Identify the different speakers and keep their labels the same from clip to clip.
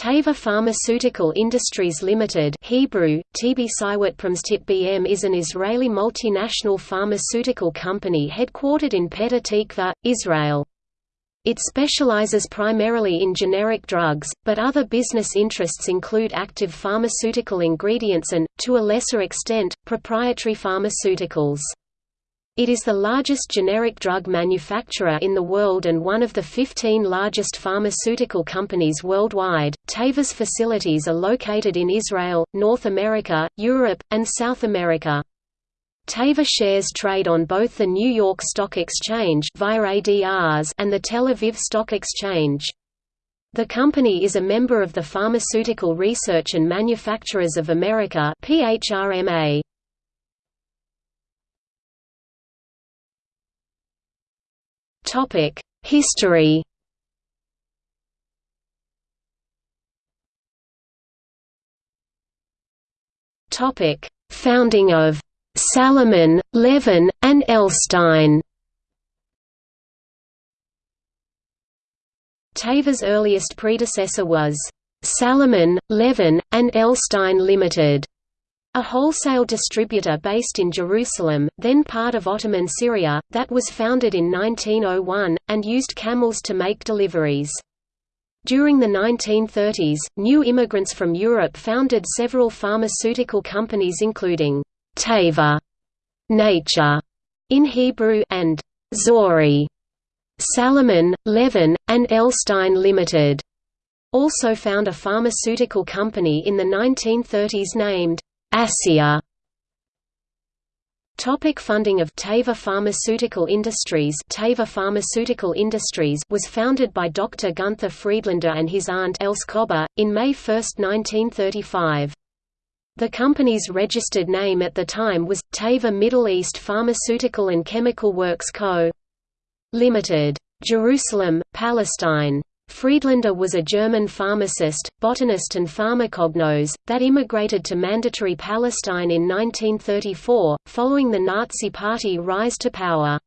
Speaker 1: Teva Pharmaceutical Industries Limited Hebrew, BM is an Israeli multinational pharmaceutical company headquartered in Petah Tikva, Israel. It specializes primarily in generic drugs, but other business interests include active pharmaceutical ingredients and, to a lesser extent, proprietary pharmaceuticals. It is the largest generic drug manufacturer in the world and one of the 15 largest pharmaceutical companies worldwide. Teva's facilities are located in Israel, North America, Europe, and South America. Teva shares trade on both the New York Stock Exchange and the Tel Aviv Stock Exchange. The company is a member of the Pharmaceutical Research and Manufacturers of America (PHRMA). Topic: History. Topic: Founding of Salomon, Levin, and Elstein. Teva's earliest predecessor was Salomon, Levin, and Elstein Limited. A wholesale distributor based in Jerusalem, then part of Ottoman Syria, that was founded in 1901, and used camels to make deliveries. During the 1930s, new immigrants from Europe founded several pharmaceutical companies including Teva, Nature in Hebrew, and Zori, Salomon, Levin, and Elstein Limited. Also found a pharmaceutical company in the 1930s named ASIA Topic funding of Teva Pharmaceutical Industries Teva Pharmaceutical Industries was founded by Dr. Gunther Friedlander and his aunt Else Kobber, in May 1, 1935. The company's registered name at the time was, Teva Middle East Pharmaceutical and Chemical Works Co. Limited. Jerusalem, Palestine. Friedlander was a German pharmacist, botanist and pharmacognos, that immigrated to Mandatory Palestine in 1934, following the Nazi Party rise to power.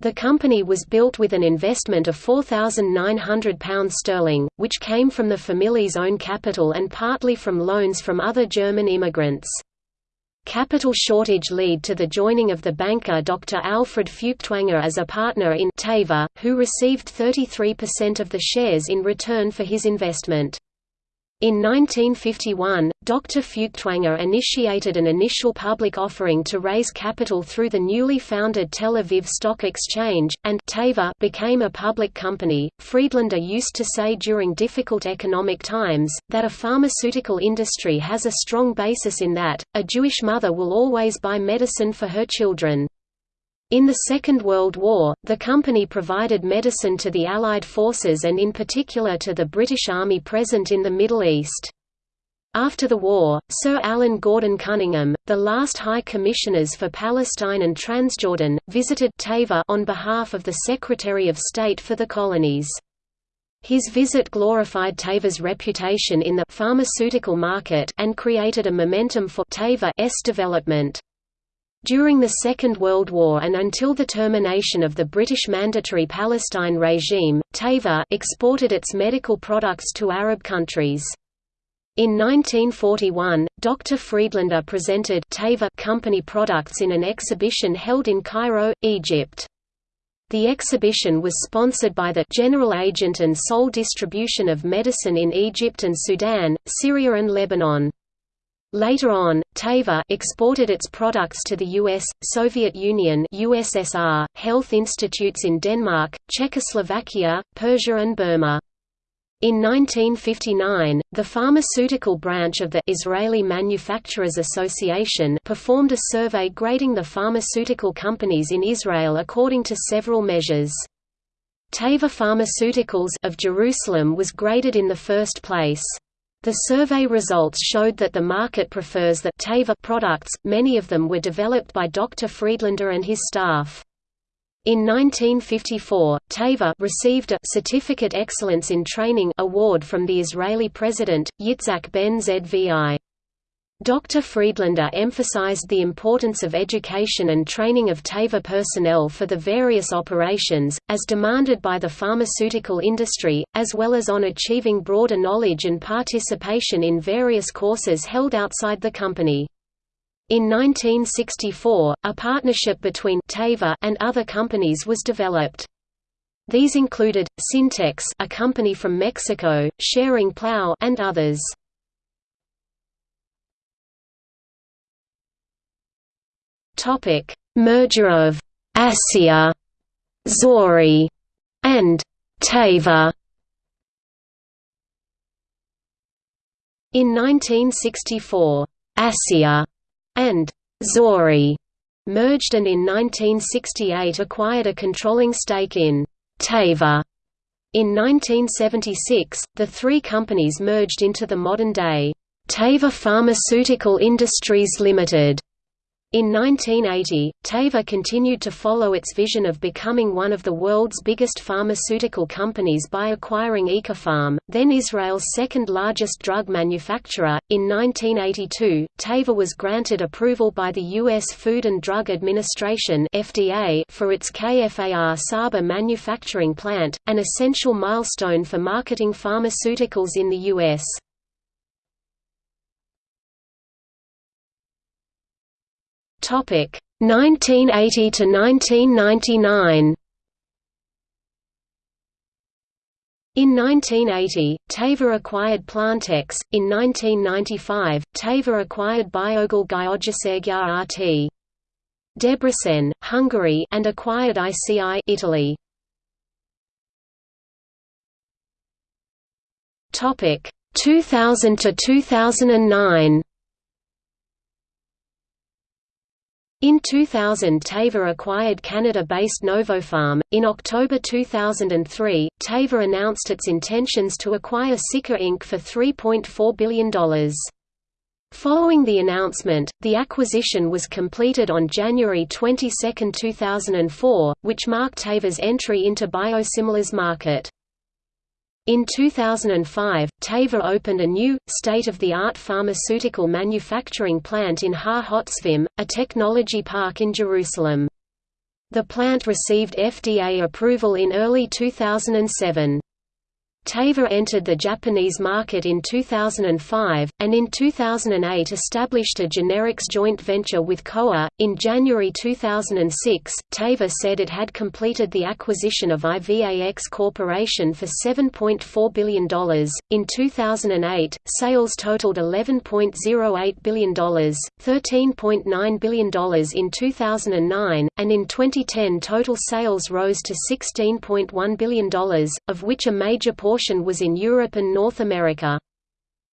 Speaker 1: The company was built with an investment of £4,900 sterling, which came from the family's own capital and partly from loans from other German immigrants. Capital shortage lead to the joining of the banker Dr. Alfred Feuchtwanger as a partner in Teva, who received 33% of the shares in return for his investment. In 1951, Dr. Feuchtwanger initiated an initial public offering to raise capital through the newly founded Tel Aviv Stock Exchange, and became a public company. Friedlander used to say during difficult economic times, that a pharmaceutical industry has a strong basis in that, a Jewish mother will always buy medicine for her children. In the Second World War, the company provided medicine to the Allied forces and in particular to the British Army present in the Middle East. After the war, Sir Alan Gordon Cunningham, the last High Commissioners for Palestine and Transjordan, visited Teva on behalf of the Secretary of State for the Colonies. His visit glorified Teva's reputation in the pharmaceutical market and created a momentum for Teva's development. During the Second World War and until the termination of the British Mandatory Palestine regime, Teva exported its medical products to Arab countries. In 1941, Dr. Friedlander presented Teva company products in an exhibition held in Cairo, Egypt. The exhibition was sponsored by the General Agent and Sole Distribution of Medicine in Egypt and Sudan, Syria and Lebanon. Later on, Teva exported its products to the US, Soviet Union USSR, health institutes in Denmark, Czechoslovakia, Persia and Burma. In 1959, the pharmaceutical branch of the Israeli Manufacturers Association performed a survey grading the pharmaceutical companies in Israel according to several measures. Teva Pharmaceuticals of Jerusalem was graded in the first place. The survey results showed that the market prefers the Teva products, many of them were developed by Dr. Friedlander and his staff. In 1954, Teva received a Certificate Excellence in Training award from the Israeli president, Yitzhak Ben Zvi. Dr. Friedlander emphasized the importance of education and training of Teva personnel for the various operations, as demanded by the pharmaceutical industry, as well as on achieving broader knowledge and participation in various courses held outside the company. In 1964, a partnership between Teva and other companies was developed. These included, Syntex a company from Mexico, Schering-Plough and others. Topic: Merger of ASIA, Zori, and Teva. In 1964, ASIA and Zori merged and in 1968 acquired a controlling stake in Teva. In 1976, the three companies merged into the modern-day Teva Pharmaceutical Industries Limited. In 1980, Teva continued to follow its vision of becoming one of the world's biggest pharmaceutical companies by acquiring Ikapharm, then Israel's second largest drug manufacturer. In 1982, Teva was granted approval by the U.S. Food and Drug Administration (FDA) for its KFAR Saba manufacturing plant, an essential milestone for marketing pharmaceuticals in the U.S. Topic 1980 to 1999. In 1980, Teva acquired Plantex. In 1995, Teva acquired Biogal Gyógyszergyár RT. Debrecen, Hungary, and acquired ICI, Italy. Topic 2000 to 2009. In 2000 Teva acquired Canada-based Novopharm. In October 2003, Teva announced its intentions to acquire Sicor Inc. for $3.4 billion. Following the announcement, the acquisition was completed on January 22, 2004, which marked Teva's entry into biosimilars market. In 2005, Teva opened a new, state-of-the-art pharmaceutical manufacturing plant in Har Hotzvim, a technology park in Jerusalem. The plant received FDA approval in early 2007. Teva entered the Japanese market in 2005, and in 2008 established a generics joint venture with Kowa. In January 2006, Teva said it had completed the acquisition of IVAX Corporation for $7.4 billion. In 2008, sales totaled $11.08 billion, $13.9 billion in 2009, and in 2010 total sales rose to $16.1 billion, of which a major portion portion was in Europe and North America.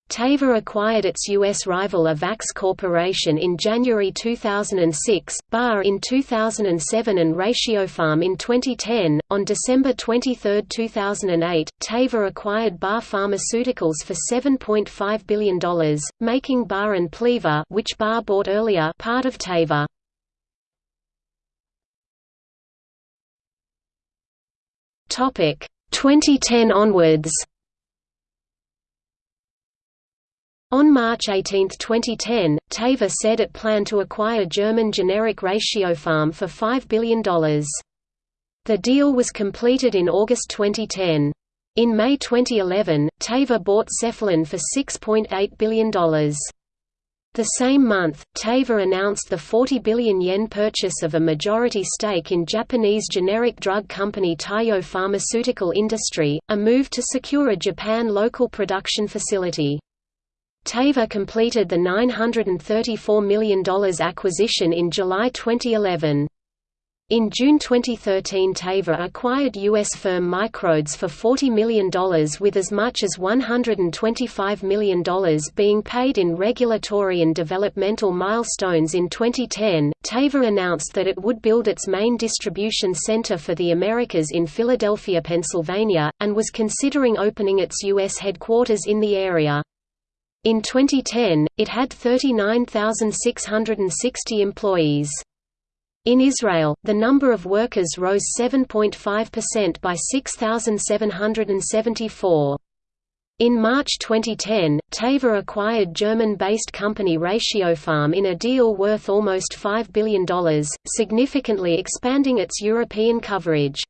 Speaker 1: Teva acquired its U.S. rival IVAX Corporation in January 2006, Barr in 2007 and Ratiopharm in 2010. On December 23, 2008, Teva acquired Barr Pharmaceuticals for $7.5 billion, making Barr and Pliva which Barr bought earlier part of Teva. Topic 2010 onwards On March 18, 2010, Teva said it planned to acquire German generic Ratiopharm for $5 billion. The deal was completed in August 2010. In May 2011, Teva bought Cephalon for $6.8 billion. The same month, Teva announced the 40 billion yen purchase of a majority stake in Japanese generic drug company Taiyo Pharmaceutical Industry, a move to secure a Japan local production facility. Teva completed the $934 million acquisition in July 2011. In June 2013 Teva acquired U.S. firm MicroDose for $40 million with as much as $125 million being paid in regulatory and developmental milestones in 2010. Teva announced that it would build its main distribution center for the Americas in Philadelphia, Pennsylvania, and was considering opening its U.S. headquarters in the area. In 2010, it had 39,660 employees. In Israel, the number of workers rose 7.5% by 6,774. In March 2010, Teva acquired German-based company Ratiopharm in a deal worth almost $5 billion, significantly expanding its European coverage.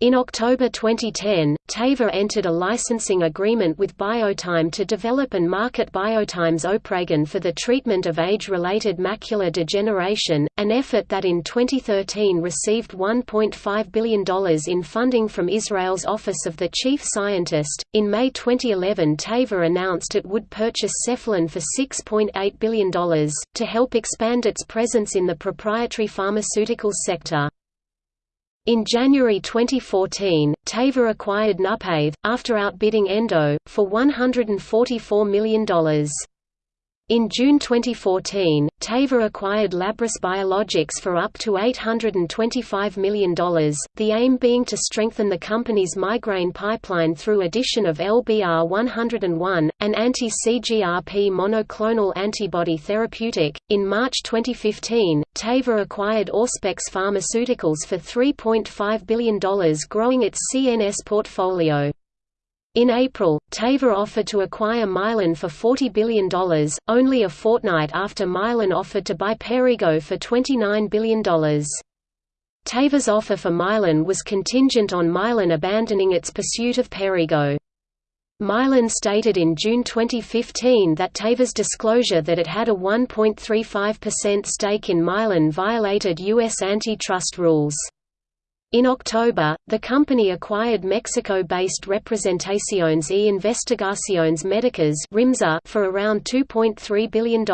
Speaker 1: In October 2010, Teva entered a licensing agreement with Biotime to develop and market Biotime's OpRegen for the treatment of age-related macular degeneration, an effort that in 2013 received $1.5 billion in funding from Israel's Office of the Chief Scientist. In May 2011, Teva announced it would purchase Cephalon for $6.8 billion, to help expand its presence in the proprietary pharmaceutical sector. In January 2014, Teva acquired NuPathe, after outbidding Endo, for $144 million. In June 2014, Teva acquired Labrys Biologics for up to $825 million, the aim being to strengthen the company's migraine pipeline through addition of LBR-101, an anti-CGRP monoclonal antibody therapeutic. In March 2015, Teva acquired Auspex Pharmaceuticals for $3.5 billion growing its CNS portfolio. In April, Teva offered to acquire Mylan for $40 billion, only a fortnight after Mylan offered to buy Perrigo for $29 billion. Teva's offer for Mylan was contingent on Mylan abandoning its pursuit of Perrigo. Mylan stated in June 2015 that Teva's disclosure that it had a 1.35% stake in Mylan violated U.S. antitrust rules. In October, the company acquired Mexico-based Representaciones y Investigaciones Médicas for around $2.3 billion.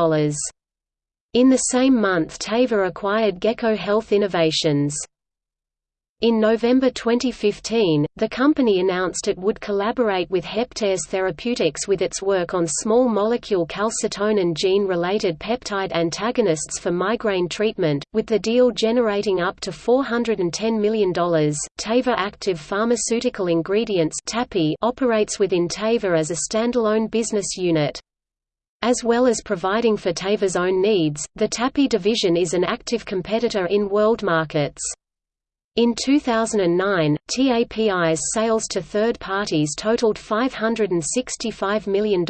Speaker 1: In the same month Teva acquired Gecko Health Innovations. In November 2015, the company announced it would collaborate with Heptares Therapeutics with its work on small molecule calcitonin gene-related peptide antagonists for migraine treatment, with the deal generating up to $410 million. Teva Active Pharmaceutical Ingredients operates within Teva as a standalone business unit. As well as providing for Teva's own needs, the TAPI division is an active competitor in world markets. In 2009, TAPI's sales to third parties totaled $565 million,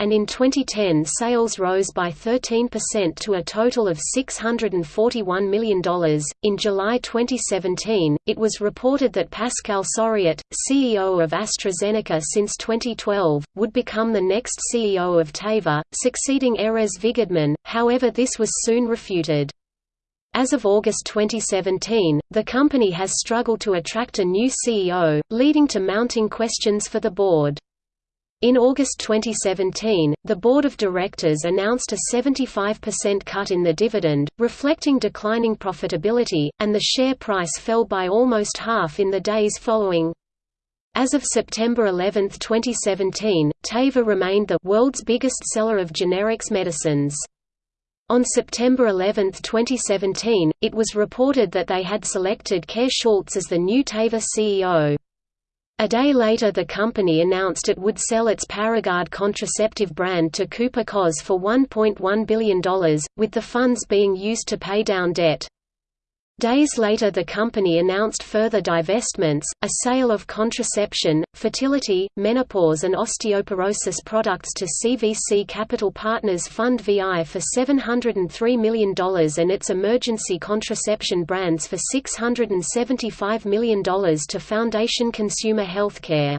Speaker 1: and in 2010 sales rose by 13% to a total of $641 million. In July 2017, it was reported that Pascal Soriot, CEO of AstraZeneca since 2012, would become the next CEO of Teva, succeeding Erez Vigodman, however, this was soon refuted. As of August 2017, the company has struggled to attract a new CEO, leading to mounting questions for the board. In August 2017, the board of directors announced a 75% cut in the dividend, reflecting declining profitability, and the share price fell by almost half in the days following. As of September 11, 2017, Teva remained the world's biggest seller of generics medicines. On September 11, 2017, it was reported that they had selected Kåre Schultz as the new Teva CEO. A day later the company announced it would sell its Paragard contraceptive brand to Cooper Cos for $1.1 billion, with the funds being used to pay down debt. Days later the company announced further divestments, a sale of contraception, fertility, menopause and osteoporosis products to CVC Capital Partners Fund VI for $703 million and its emergency contraception brands for $675 million to Foundation Consumer Healthcare.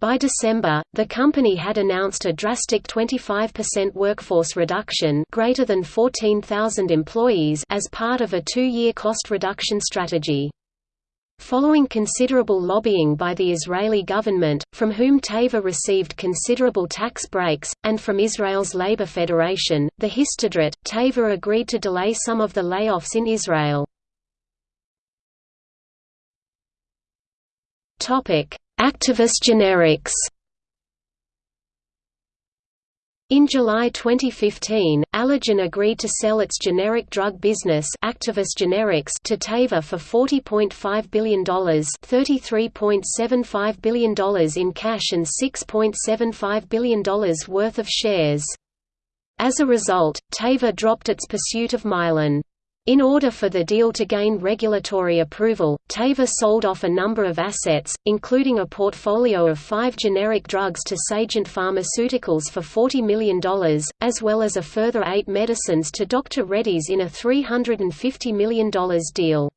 Speaker 1: By December, the company had announced a drastic 25% workforce reduction greater than 14,000 employees as part of a two-year cost reduction strategy. Following considerable lobbying by the Israeli government, from whom Teva received considerable tax breaks, and from Israel's Labor Federation, the Histadrut, Teva agreed to delay some of the layoffs in Israel. Actavis Generics in July 2015, Allergan agreed to sell its generic drug business Actavis Generics to Teva for $40.5 billion $33.75 billion in cash and $6.75 billion worth of shares. As a result, Teva dropped its pursuit of Mylan. In order for the deal to gain regulatory approval, Teva sold off a number of assets, including a portfolio of five generic drugs to Sagent Pharmaceuticals for $40 million, as well as a further eight medicines to Dr. Reddy's in a $350 million deal.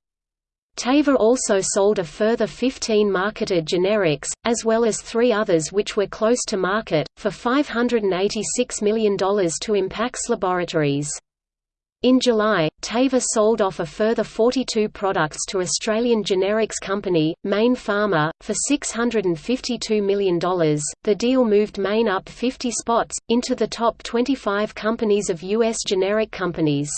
Speaker 1: Teva also sold a further 15 marketed generics, as well as three others which were close to market, for $586 million to Impax Laboratories. In July, Teva sold off a further 42 products to Australian generics company, Mayne Pharma, for $652 million. The deal moved Mayne up 50 spots, into the top 25 companies of U.S. generic companies.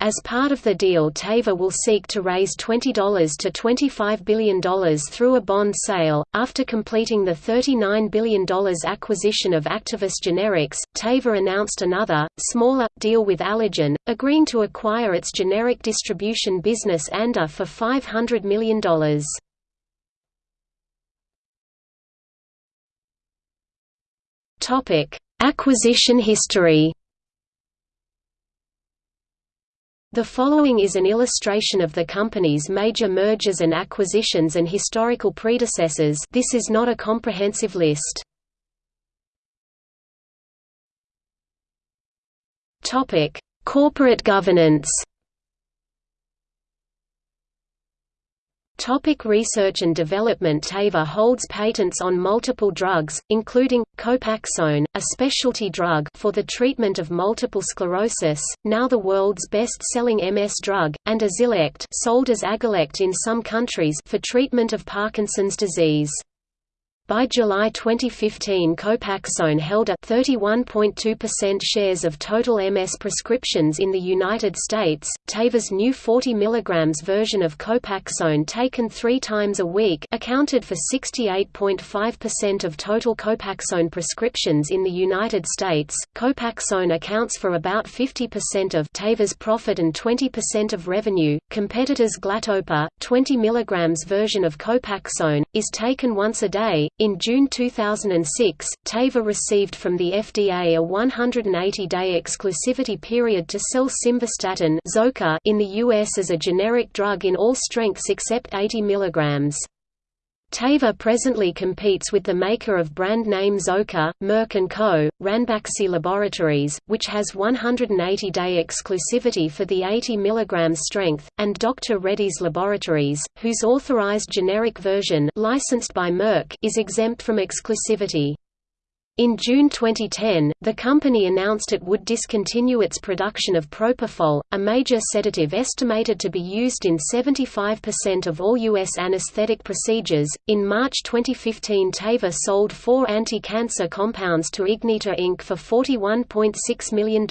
Speaker 1: As part of the deal Teva will seek to raise $20 to $25 billion through a bond sale. After completing the $39 billion acquisition of Actavis Generics, Teva announced another, smaller, deal with Allergan, agreeing to acquire its generic distribution business ANDA for $500 million. Acquisition history The following is an illustration of the company's major mergers and acquisitions and historical predecessors this is not a comprehensive list. Corporate governance Topic research and development Teva holds patents on multiple drugs, including, Copaxone, a specialty drug for the treatment of multiple sclerosis, now the world's best-selling MS drug, and Azilect sold as Agilect in some countries for treatment of Parkinson's disease. By July 2015 Copaxone held a 31.2% shares of total MS prescriptions in the United States. Teva's new 40 mg version of Copaxone taken three times a week accounted for 68.5% of total Copaxone prescriptions in the United States. Copaxone accounts for about 50% of Teva's profit and 20% of revenue. Competitors Glatopa, 20 mg version of Copaxone, is taken once a day, in June 2006, Teva received from the FDA a 180-day exclusivity period to sell simvastatin in the U.S. as a generic drug in all strengths except 80 mg. Teva presently competes with the maker of brand name Zocor, Merck & Co., Ranbaxy Laboratories, which has 180-day exclusivity for the 80 mg strength, and Dr. Reddy's Laboratories, whose authorized generic version licensed by Merck is exempt from exclusivity. In June 2010, the company announced it would discontinue its production of propofol, a major sedative estimated to be used in 75% of all U.S. anesthetic procedures. In March 2015, Teva sold four anti cancer compounds to Ignyta Inc. for $41.6 million.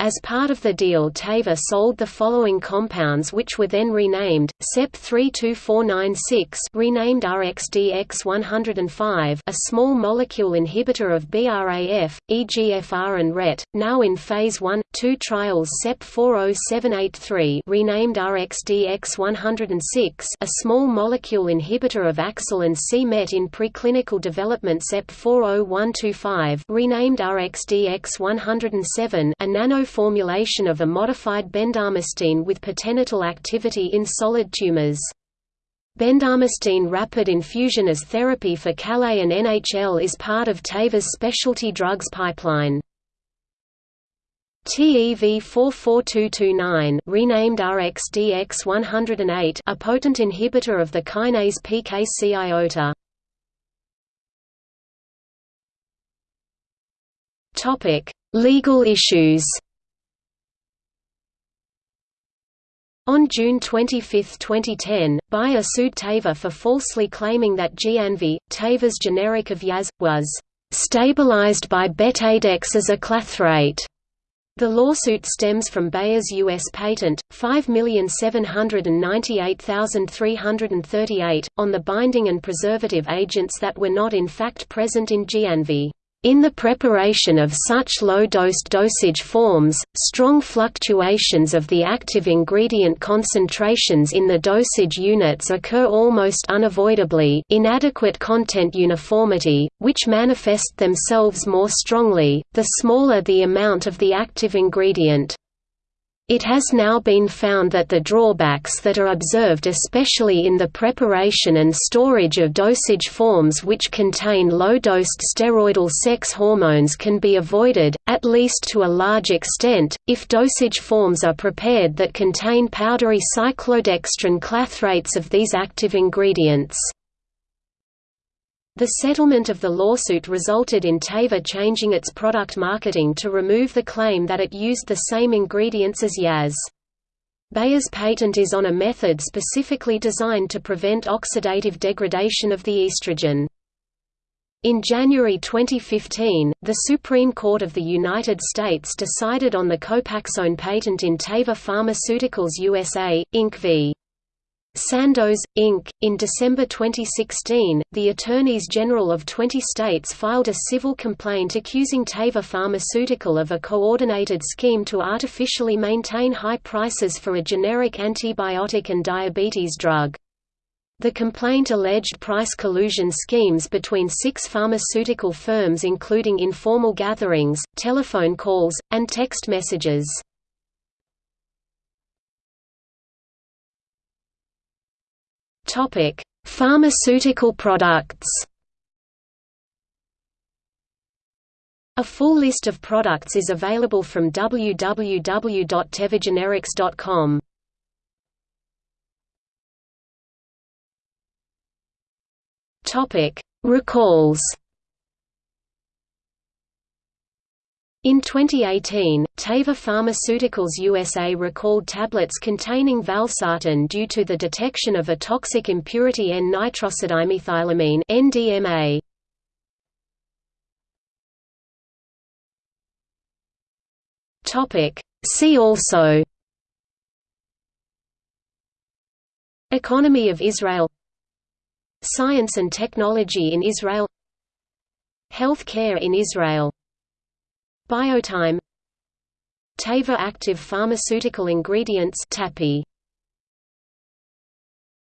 Speaker 1: As part of the deal Teva sold the following compounds which were then renamed, SEP 32496 renamed RxDX105 a small molecule inhibitor of BRAF, EGFR and RET, now in phase 1, 2 trials SEP 40783 renamed RxDX106 a small molecule inhibitor of AXL and c-MET in preclinical development SEP 40125 renamed RxDX107 a nano formulation of a modified bendamustine with potential activity in solid tumors. Bendamustine rapid infusion as therapy for CALA and NHL is part of Teva's specialty drugs pipeline. TEV 44229 renamed RxDX108 a potent inhibitor of the kinase PKC iota. Topic: Legal issues. On June 25, 2010, Bayer sued Teva for falsely claiming that Gianvi, Teva's generic of Yaz, was stabilized by betadex as a clathrate. The lawsuit stems from Bayer's U.S. patent, 5798338, on the binding and preservative agents that were not in fact present in Gianvi. In the preparation of such low-dosed dosage forms, strong fluctuations of the active ingredient concentrations in the dosage units occur almost unavoidably inadequate content uniformity, which manifest themselves more strongly, the smaller the amount of the active ingredient. It has now been found that the drawbacks that are observed especially in the preparation and storage of dosage forms which contain low-dosed steroidal sex hormones can be avoided, at least to a large extent, if dosage forms are prepared that contain powdery cyclodextrin clathrates of these active ingredients. The settlement of the lawsuit resulted in Teva changing its product marketing to remove the claim that it used the same ingredients as Yaz. Bayer's patent is on a method specifically designed to prevent oxidative degradation of the estrogen. In January 2015, the Supreme Court of the United States decided on the Copaxone patent in Teva Pharmaceuticals USA, Inc. v. Sandoz, Inc. In December 2016, the Attorneys General of 20 states filed a civil complaint accusing Teva Pharmaceutical of a coordinated scheme to artificially maintain high prices for a generic antibiotic and diabetes drug. The complaint alleged price collusion schemes between six pharmaceutical firms including informal gatherings, telephone calls, and text messages. Topic: Pharmaceutical products. A full list of products is available from www.tevagenerics.com. Topic: Recalls. In 2018, Teva Pharmaceuticals USA recalled tablets containing valsartan due to the detection of a toxic impurity N-nitrosodimethylamine (NDMA). Topic: See also Economy of Israel Science and technology in Israel Health care in Israel Biotime. Teva active pharmaceutical ingredients TAPI